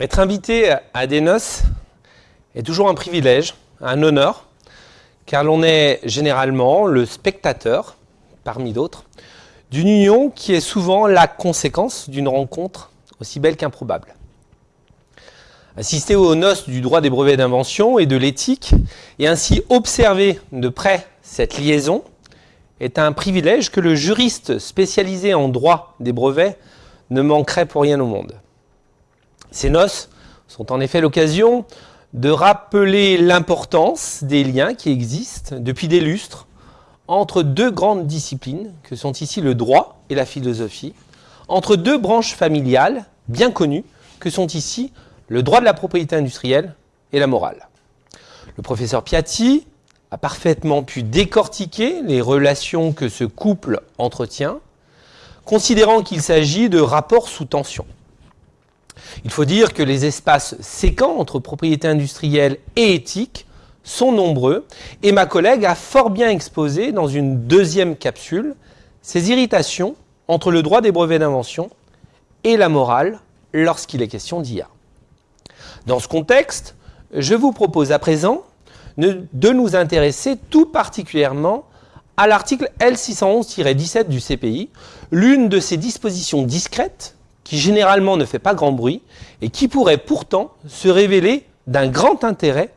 Être invité à des noces est toujours un privilège, un honneur, car l'on est généralement le spectateur, parmi d'autres, d'une union qui est souvent la conséquence d'une rencontre aussi belle qu'improbable. Assister aux noces du droit des brevets d'invention et de l'éthique, et ainsi observer de près cette liaison, est un privilège que le juriste spécialisé en droit des brevets ne manquerait pour rien au monde. Ces noces sont en effet l'occasion de rappeler l'importance des liens qui existent depuis des lustres entre deux grandes disciplines que sont ici le droit et la philosophie, entre deux branches familiales bien connues que sont ici le droit de la propriété industrielle et la morale. Le professeur Piatti a parfaitement pu décortiquer les relations que ce couple entretient, considérant qu'il s'agit de rapports sous tension. Il faut dire que les espaces séquents entre propriété industrielle et éthique sont nombreux et ma collègue a fort bien exposé dans une deuxième capsule ces irritations entre le droit des brevets d'invention et la morale lorsqu'il est question d'IA. Dans ce contexte, je vous propose à présent de nous intéresser tout particulièrement à l'article L611-17 du CPI, l'une de ces dispositions discrètes qui généralement ne fait pas grand bruit et qui pourrait pourtant se révéler d'un grand intérêt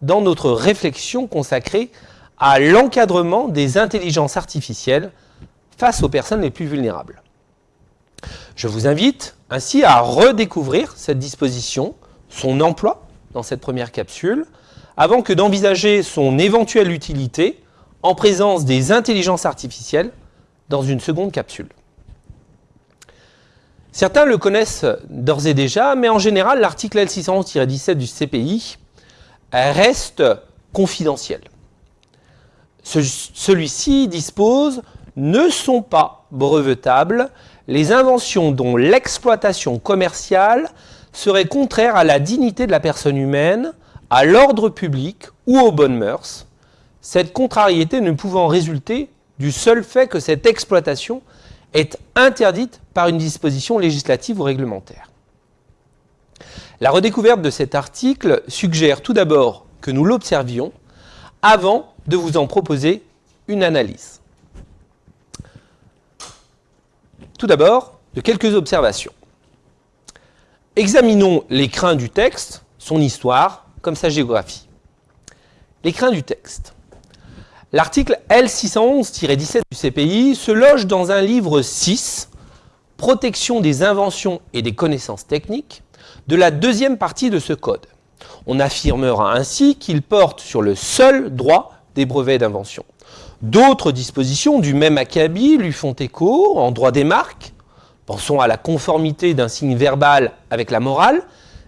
dans notre réflexion consacrée à l'encadrement des intelligences artificielles face aux personnes les plus vulnérables. Je vous invite ainsi à redécouvrir cette disposition, son emploi dans cette première capsule, avant que d'envisager son éventuelle utilité en présence des intelligences artificielles dans une seconde capsule. Certains le connaissent d'ores et déjà, mais en général, l'article L611-17 du CPI reste confidentiel. Celui-ci dispose « ne sont pas brevetables les inventions dont l'exploitation commerciale serait contraire à la dignité de la personne humaine, à l'ordre public ou aux bonnes mœurs, cette contrariété ne pouvant résulter du seul fait que cette exploitation est interdite par une disposition législative ou réglementaire. La redécouverte de cet article suggère tout d'abord que nous l'observions avant de vous en proposer une analyse. Tout d'abord, de quelques observations. Examinons l'écrin du texte, son histoire, comme sa géographie. L'écrin du texte. L'article L611-17 du CPI se loge dans un livre 6, Protection des inventions et des connaissances techniques, de la deuxième partie de ce code. On affirmera ainsi qu'il porte sur le seul droit des brevets d'invention. D'autres dispositions du même acabit lui font écho en droit des marques. Pensons à la conformité d'un signe verbal avec la morale,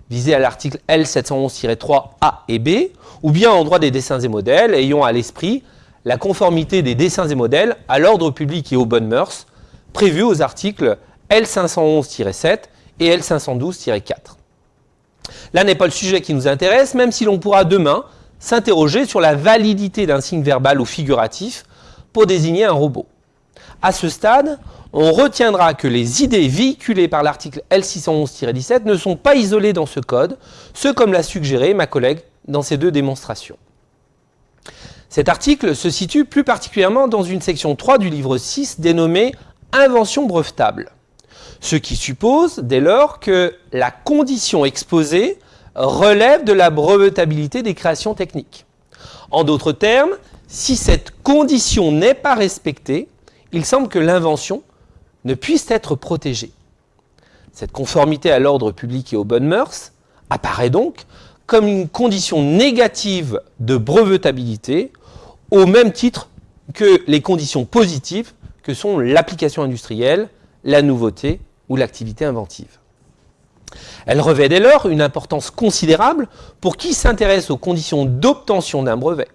visée à l'article L711-3 A et B, ou bien en droit des dessins et modèles, ayant à l'esprit la conformité des dessins et modèles à l'ordre public et aux bonnes mœurs, prévus aux articles L511-7 et L512-4. Là n'est pas le sujet qui nous intéresse, même si l'on pourra demain s'interroger sur la validité d'un signe verbal ou figuratif pour désigner un robot. À ce stade, on retiendra que les idées véhiculées par l'article L611-17 ne sont pas isolées dans ce code, ce comme l'a suggéré ma collègue dans ses deux démonstrations. Cet article se situe plus particulièrement dans une section 3 du livre 6 dénommée « Invention brevetable », ce qui suppose dès lors que la condition exposée relève de la brevetabilité des créations techniques. En d'autres termes, si cette condition n'est pas respectée, il semble que l'invention ne puisse être protégée. Cette conformité à l'ordre public et aux bonnes mœurs apparaît donc comme une condition négative de brevetabilité au même titre que les conditions positives que sont l'application industrielle, la nouveauté ou l'activité inventive. Elle revêt dès lors une importance considérable pour qui s'intéresse aux conditions d'obtention d'un brevet.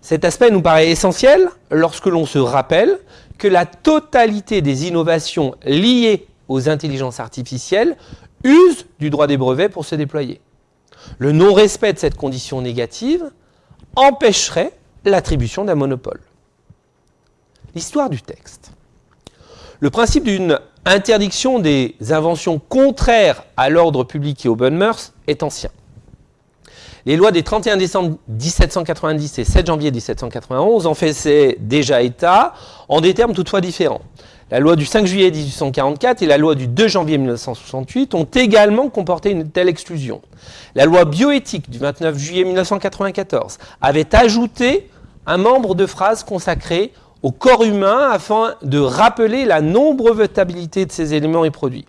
Cet aspect nous paraît essentiel lorsque l'on se rappelle que la totalité des innovations liées aux intelligences artificielles usent du droit des brevets pour se déployer. Le non-respect de cette condition négative empêcherait l'attribution d'un monopole. L'histoire du texte. Le principe d'une interdiction des inventions contraires à l'ordre public et aux bonnes mœurs est ancien. Les lois des 31 décembre 1790 et 7 janvier 1791 en faisaient déjà état, en des termes toutefois différents. La loi du 5 juillet 1844 et la loi du 2 janvier 1968 ont également comporté une telle exclusion. La loi bioéthique du 29 juillet 1994 avait ajouté un membre de phrase consacré au corps humain afin de rappeler la non-brevetabilité de ces éléments et produits.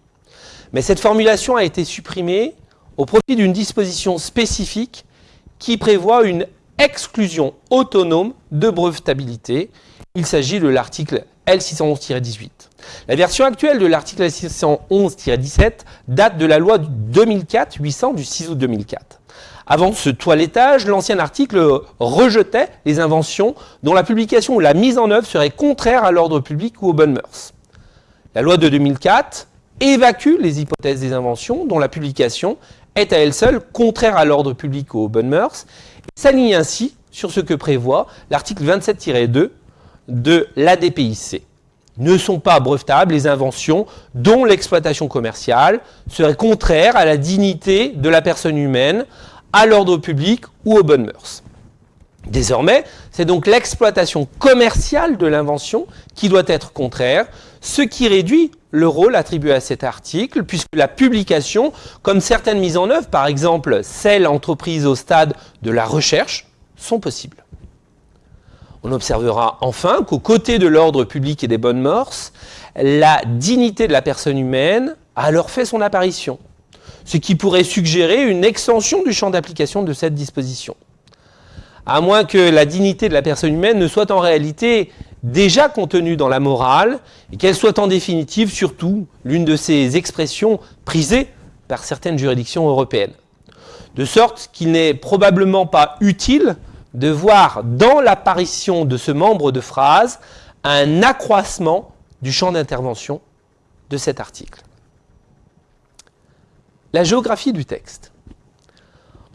Mais cette formulation a été supprimée au profit d'une disposition spécifique qui prévoit une exclusion autonome de brevetabilité. Il s'agit de l'article L611-18. La version actuelle de l'article L611-17 date de la loi 2004-800 du 6 août 2004. Avant ce toilettage, l'ancien article rejetait les inventions dont la publication ou la mise en œuvre serait contraire à l'ordre public ou aux bonnes mœurs. La loi de 2004 évacue les hypothèses des inventions dont la publication est à elle seule contraire à l'ordre public ou aux bonnes mœurs, et s'aligne ainsi sur ce que prévoit l'article 27-2 de l'ADPIC. Ne sont pas brevetables les inventions dont l'exploitation commerciale serait contraire à la dignité de la personne humaine, à l'ordre public ou aux bonnes mœurs. Désormais, c'est donc l'exploitation commerciale de l'invention qui doit être contraire, ce qui réduit le rôle attribué à cet article, puisque la publication, comme certaines mises en œuvre, par exemple celles entreprises au stade de la recherche, sont possibles. On observera enfin qu'aux côtés de l'ordre public et des bonnes mœurs, la dignité de la personne humaine a alors fait son apparition, ce qui pourrait suggérer une extension du champ d'application de cette disposition. À moins que la dignité de la personne humaine ne soit en réalité déjà contenue dans la morale et qu'elle soit en définitive surtout l'une de ces expressions prisées par certaines juridictions européennes. De sorte qu'il n'est probablement pas utile de voir dans l'apparition de ce membre de phrase un accroissement du champ d'intervention de cet article. La géographie du texte.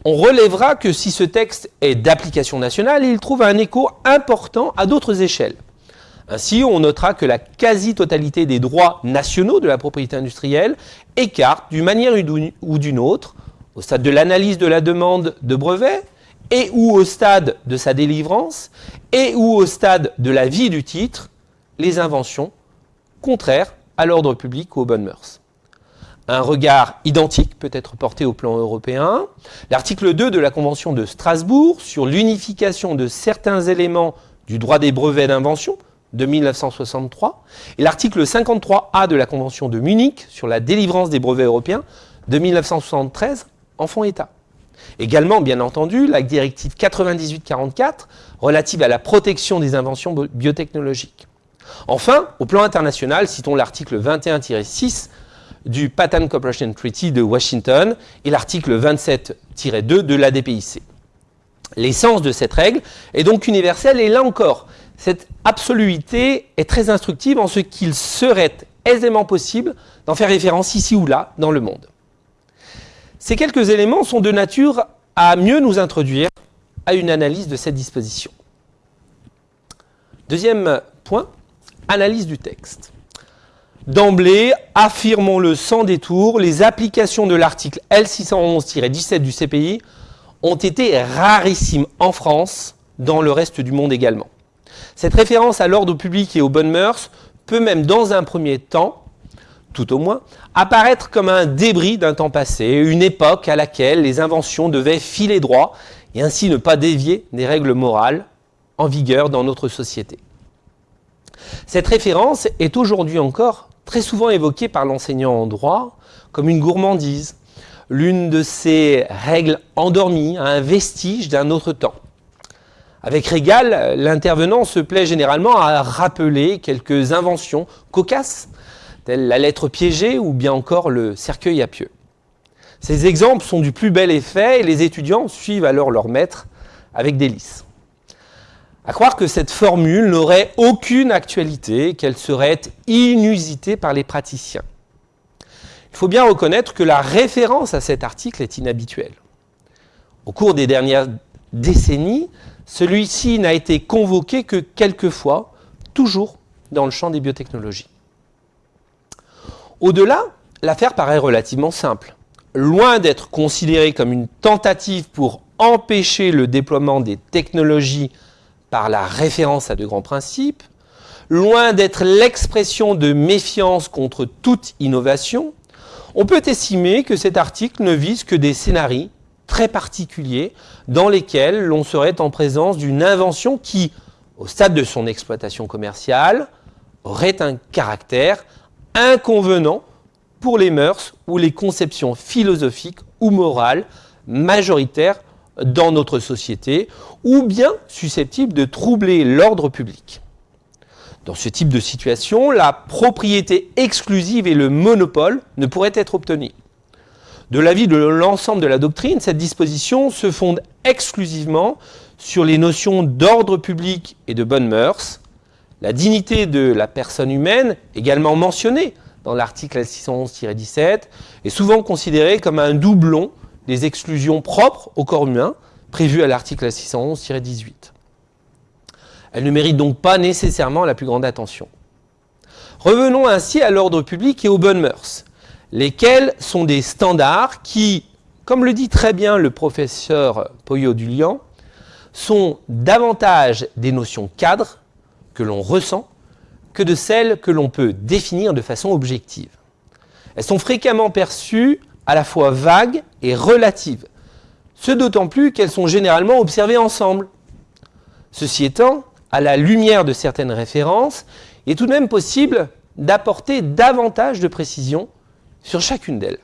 On relèvera que si ce texte est d'application nationale, il trouve un écho important à d'autres échelles. Ainsi, on notera que la quasi-totalité des droits nationaux de la propriété industrielle écarte d'une manière ou d'une autre, au stade de l'analyse de la demande de brevet, et ou au stade de sa délivrance, et ou au stade de la vie du titre, les inventions contraires à l'ordre public ou aux bonnes mœurs. Un regard identique peut être porté au plan européen. L'article 2 de la Convention de Strasbourg sur l'unification de certains éléments du droit des brevets d'invention de 1963 et l'article 53A de la Convention de Munich sur la délivrance des brevets européens de 1973 en font état. Également, bien entendu, la directive 9844 relative à la protection des inventions biotechnologiques. Enfin, au plan international, citons l'article 21-6 du Patent Cooperation Treaty de Washington et l'article 27-2 de l'ADPIC. L'essence de cette règle est donc universelle et là encore, cette absoluité est très instructive en ce qu'il serait aisément possible d'en faire référence ici ou là dans le monde. Ces quelques éléments sont de nature à mieux nous introduire à une analyse de cette disposition. Deuxième point, analyse du texte. D'emblée, affirmons-le sans détour, les applications de l'article L611-17 du CPI ont été rarissimes en France, dans le reste du monde également. Cette référence à l'ordre public et aux bonnes mœurs peut même dans un premier temps tout au moins, apparaître comme un débris d'un temps passé, une époque à laquelle les inventions devaient filer droit et ainsi ne pas dévier des règles morales en vigueur dans notre société. Cette référence est aujourd'hui encore très souvent évoquée par l'enseignant en droit comme une gourmandise, l'une de ces règles endormies, un vestige d'un autre temps. Avec Régal, l'intervenant se plaît généralement à rappeler quelques inventions cocasses la lettre piégée ou bien encore le cercueil à pieux. Ces exemples sont du plus bel effet et les étudiants suivent alors leur maître avec délice. À croire que cette formule n'aurait aucune actualité, qu'elle serait inusitée par les praticiens. Il faut bien reconnaître que la référence à cet article est inhabituelle. Au cours des dernières décennies, celui-ci n'a été convoqué que quelques fois, toujours dans le champ des biotechnologies. Au-delà, l'affaire paraît relativement simple. Loin d'être considérée comme une tentative pour empêcher le déploiement des technologies par la référence à de grands principes, loin d'être l'expression de méfiance contre toute innovation, on peut estimer que cet article ne vise que des scénarios très particuliers dans lesquels l'on serait en présence d'une invention qui, au stade de son exploitation commerciale, aurait un caractère inconvenant pour les mœurs ou les conceptions philosophiques ou morales majoritaires dans notre société, ou bien susceptibles de troubler l'ordre public. Dans ce type de situation, la propriété exclusive et le monopole ne pourraient être obtenus. De l'avis de l'ensemble de la doctrine, cette disposition se fonde exclusivement sur les notions d'ordre public et de bonnes mœurs. La dignité de la personne humaine, également mentionnée dans l'article 611-17, est souvent considérée comme un doublon des exclusions propres au corps humain, prévues à l'article 611-18. Elle ne mérite donc pas nécessairement la plus grande attention. Revenons ainsi à l'ordre public et aux bonnes mœurs, lesquels sont des standards qui, comme le dit très bien le professeur Poyo-Dulian, sont davantage des notions cadres que l'on ressent que de celles que l'on peut définir de façon objective. Elles sont fréquemment perçues à la fois vagues et relatives, ce d'autant plus qu'elles sont généralement observées ensemble. Ceci étant, à la lumière de certaines références, il est tout de même possible d'apporter davantage de précision sur chacune d'elles.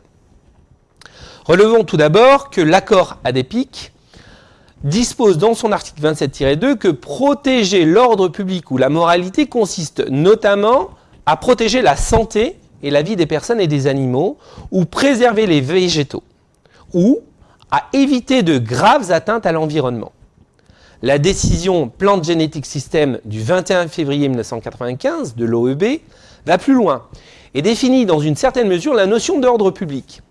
Relevons tout d'abord que l'accord adépique dispose dans son article 27-2 que protéger l'ordre public ou la moralité consiste notamment à protéger la santé et la vie des personnes et des animaux, ou préserver les végétaux, ou à éviter de graves atteintes à l'environnement la décision Plante Genetic System du 21 février 1995 de l'OEB va plus loin et définit dans une certaine mesure la notion d'ordre public.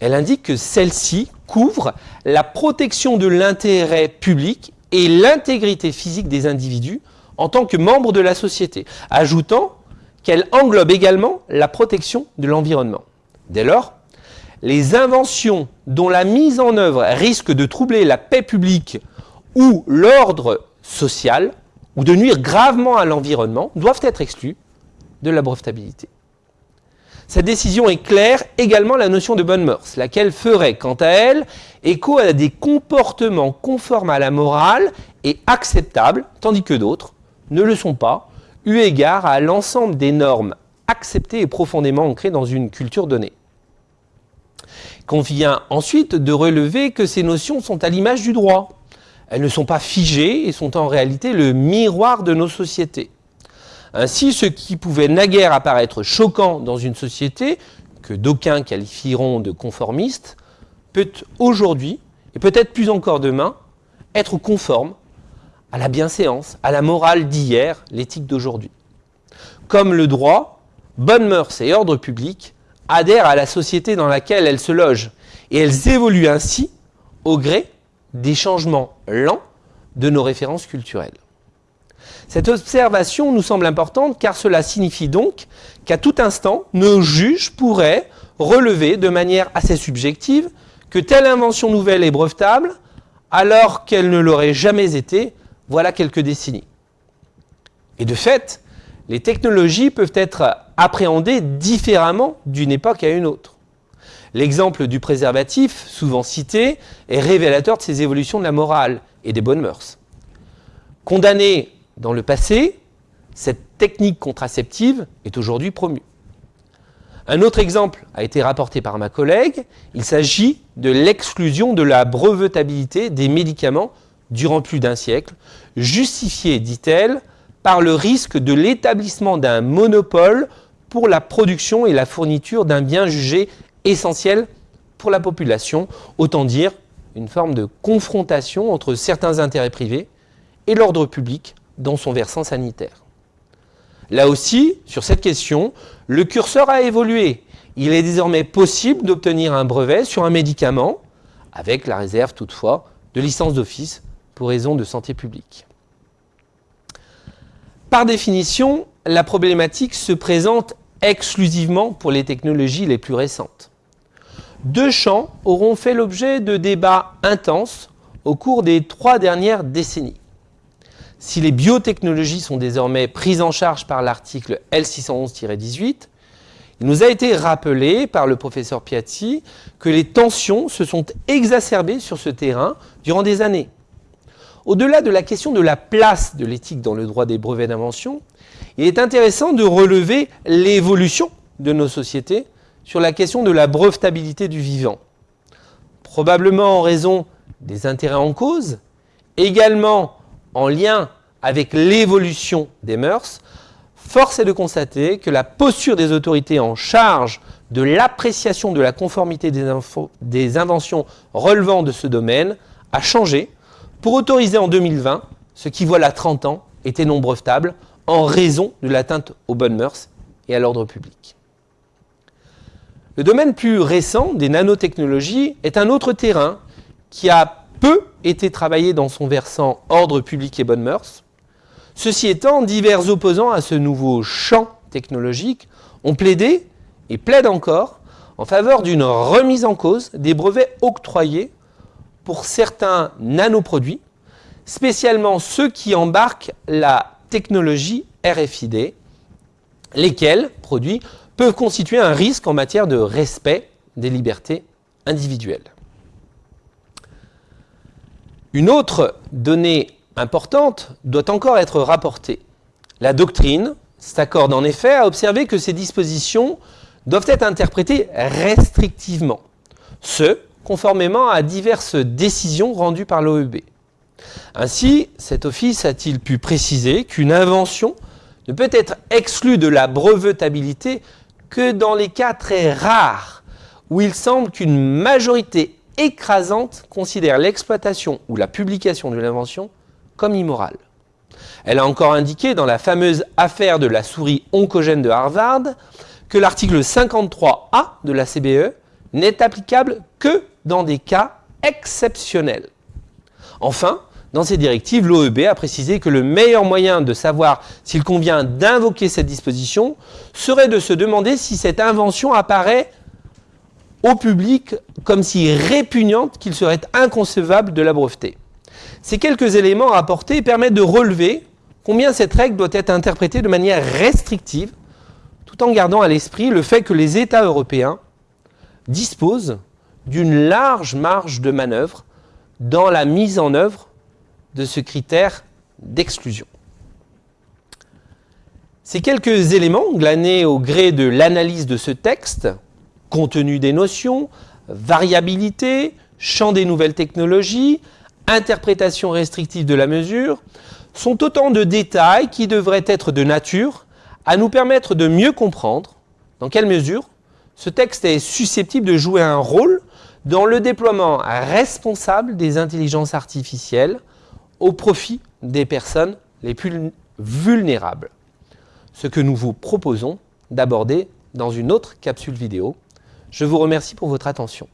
Elle indique que celle-ci couvre la protection de l'intérêt public et l'intégrité physique des individus en tant que membres de la société, ajoutant qu'elle englobe également la protection de l'environnement. Dès lors, les inventions dont la mise en œuvre risque de troubler la paix publique ou l'ordre social ou de nuire gravement à l'environnement doivent être exclus de la brevetabilité. Cette décision éclaire également la notion de bonne mœurs, laquelle ferait, quant à elle, écho à des comportements conformes à la morale et acceptables, tandis que d'autres ne le sont pas, eu égard à l'ensemble des normes acceptées et profondément ancrées dans une culture donnée. Convient ensuite de relever que ces notions sont à l'image du droit, elles ne sont pas figées et sont en réalité le miroir de nos sociétés. Ainsi, ce qui pouvait naguère apparaître choquant dans une société, que d'aucuns qualifieront de conformiste, peut aujourd'hui, et peut-être plus encore demain, être conforme à la bienséance, à la morale d'hier, l'éthique d'aujourd'hui. Comme le droit, bonne mœurs et ordre public adhèrent à la société dans laquelle elles se logent, et elles évoluent ainsi au gré des changements lents de nos références culturelles. Cette observation nous semble importante car cela signifie donc qu'à tout instant, nos juges pourraient relever de manière assez subjective que telle invention nouvelle est brevetable alors qu'elle ne l'aurait jamais été voilà quelques décennies. Et de fait, les technologies peuvent être appréhendées différemment d'une époque à une autre. L'exemple du préservatif, souvent cité, est révélateur de ces évolutions de la morale et des bonnes mœurs. Condamnée dans le passé, cette technique contraceptive est aujourd'hui promue. Un autre exemple a été rapporté par ma collègue. Il s'agit de l'exclusion de la brevetabilité des médicaments durant plus d'un siècle, justifiée, dit-elle, par le risque de l'établissement d'un monopole pour la production et la fourniture d'un bien jugé essentiel pour la population, autant dire une forme de confrontation entre certains intérêts privés et l'ordre public dans son versant sanitaire. Là aussi, sur cette question, le curseur a évolué. Il est désormais possible d'obtenir un brevet sur un médicament, avec la réserve toutefois de licence d'office pour raison de santé publique. Par définition, la problématique se présente exclusivement pour les technologies les plus récentes. Deux champs auront fait l'objet de débats intenses au cours des trois dernières décennies. Si les biotechnologies sont désormais prises en charge par l'article L611-18, il nous a été rappelé par le professeur Piatti que les tensions se sont exacerbées sur ce terrain durant des années. Au-delà de la question de la place de l'éthique dans le droit des brevets d'invention, il est intéressant de relever l'évolution de nos sociétés sur la question de la brevetabilité du vivant. Probablement en raison des intérêts en cause, également en lien avec l'évolution des mœurs, force est de constater que la posture des autorités en charge de l'appréciation de la conformité des, inventions relevant de ce domaine a changé pour autoriser en 2020 ce qui, voilà 30 ans, était non brevetable en raison de l'atteinte aux bonnes mœurs et à l'ordre public. Le domaine plus récent des nanotechnologies est un autre terrain qui a peu été travaillé dans son versant ordre public et bonnes mœurs, Ceci étant, divers opposants à ce nouveau champ technologique ont plaidé et plaident encore en faveur d'une remise en cause des brevets octroyés pour certains nanoproduits, spécialement ceux qui embarquent la technologie RFID, lesquels produits peuvent constituer un risque en matière de respect des libertés individuelles. Une autre donnée importante doit encore être rapportée. La doctrine s'accorde en effet à observer que ces dispositions doivent être interprétées restrictivement, ce conformément à diverses décisions rendues par l'OEB. Ainsi, cet office a-t-il pu préciser qu'une invention ne peut être exclue de la brevetabilité que dans les cas très rares où il semble qu'une majorité écrasante considère l'exploitation ou la publication de l'invention comme immorale. Elle a encore indiqué dans la fameuse affaire de la souris oncogène de Harvard que l'article 53A de la CBE n'est applicable que dans des cas exceptionnels. Enfin, dans ces directives, l'OEB a précisé que le meilleur moyen de savoir s'il convient d'invoquer cette disposition serait de se demander si cette invention apparaît au public comme si répugnante qu'il serait inconcevable de la breveter. Ces quelques éléments rapportés permettent de relever combien cette règle doit être interprétée de manière restrictive, tout en gardant à l'esprit le fait que les États européens disposent d'une large marge de manœuvre dans la mise en œuvre de ce critère d'exclusion. Ces quelques éléments glanés au gré de l'analyse de ce texte, contenu des notions, variabilité, champ des nouvelles technologies, interprétation restrictive de la mesure, sont autant de détails qui devraient être de nature à nous permettre de mieux comprendre dans quelle mesure ce texte est susceptible de jouer un rôle dans le déploiement responsable des intelligences artificielles au profit des personnes les plus vulnérables. Ce que nous vous proposons d'aborder dans une autre capsule vidéo. Je vous remercie pour votre attention.